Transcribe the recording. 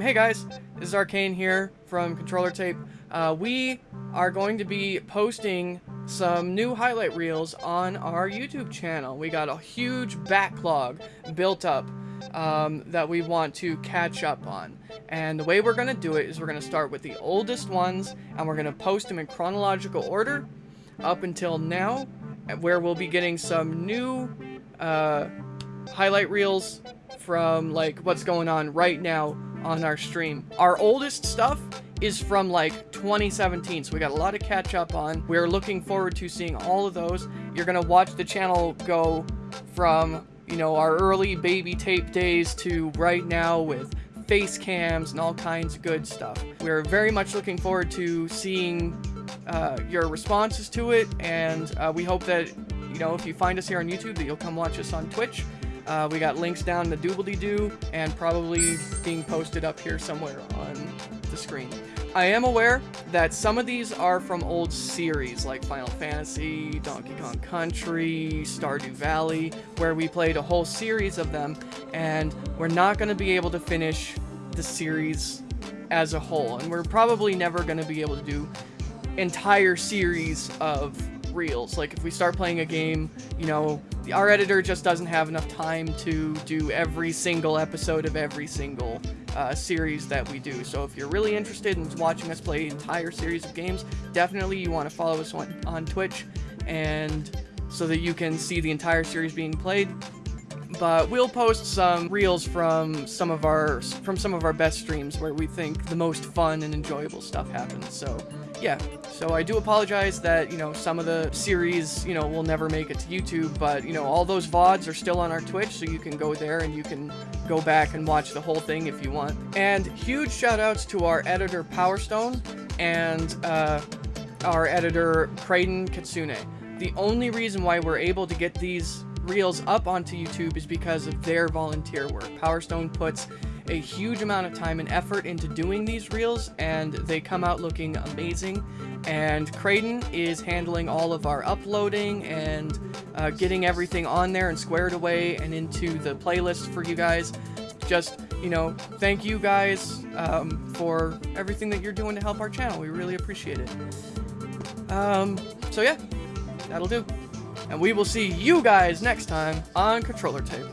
Hey guys, this is Arcane here from Controller Tape. Uh, we are going to be posting some new highlight reels on our YouTube channel. We got a huge backlog built up um, that we want to catch up on. And the way we're going to do it is we're going to start with the oldest ones and we're going to post them in chronological order up until now, where we'll be getting some new uh, highlight reels from like what's going on right now on our stream. Our oldest stuff is from like 2017, so we got a lot to catch up on. We're looking forward to seeing all of those. You're gonna watch the channel go from, you know, our early baby tape days to right now with face cams and all kinds of good stuff. We're very much looking forward to seeing uh, your responses to it, and uh, we hope that, you know, if you find us here on YouTube, that you'll come watch us on Twitch. Uh, we got links down the doobly-doo and probably being posted up here somewhere on the screen. I am aware that some of these are from old series like Final Fantasy, Donkey Kong Country, Stardew Valley, where we played a whole series of them, and we're not going to be able to finish the series as a whole, and we're probably never going to be able to do entire series of reels. Like if we start playing a game, you know, our editor just doesn't have enough time to do every single episode of every single uh, series that we do. So if you're really interested in watching us play entire series of games, definitely you want to follow us on, on Twitch and so that you can see the entire series being played but we'll post some reels from some of our from some of our best streams where we think the most fun and enjoyable stuff happens. So, yeah. So I do apologize that, you know, some of the series, you know, will never make it to YouTube, but, you know, all those VODs are still on our Twitch, so you can go there and you can go back and watch the whole thing if you want. And huge shout outs to our editor Powerstone and uh, our editor Kraden Katsune. The only reason why we're able to get these reels up onto YouTube is because of their volunteer work. Powerstone puts a huge amount of time and effort into doing these reels and they come out looking amazing. And Kraden is handling all of our uploading and uh, getting everything on there and squared away and into the playlist for you guys. Just you know thank you guys um, for everything that you're doing to help our channel. We really appreciate it. Um, so yeah that'll do and we will see you guys next time on Controller Tape.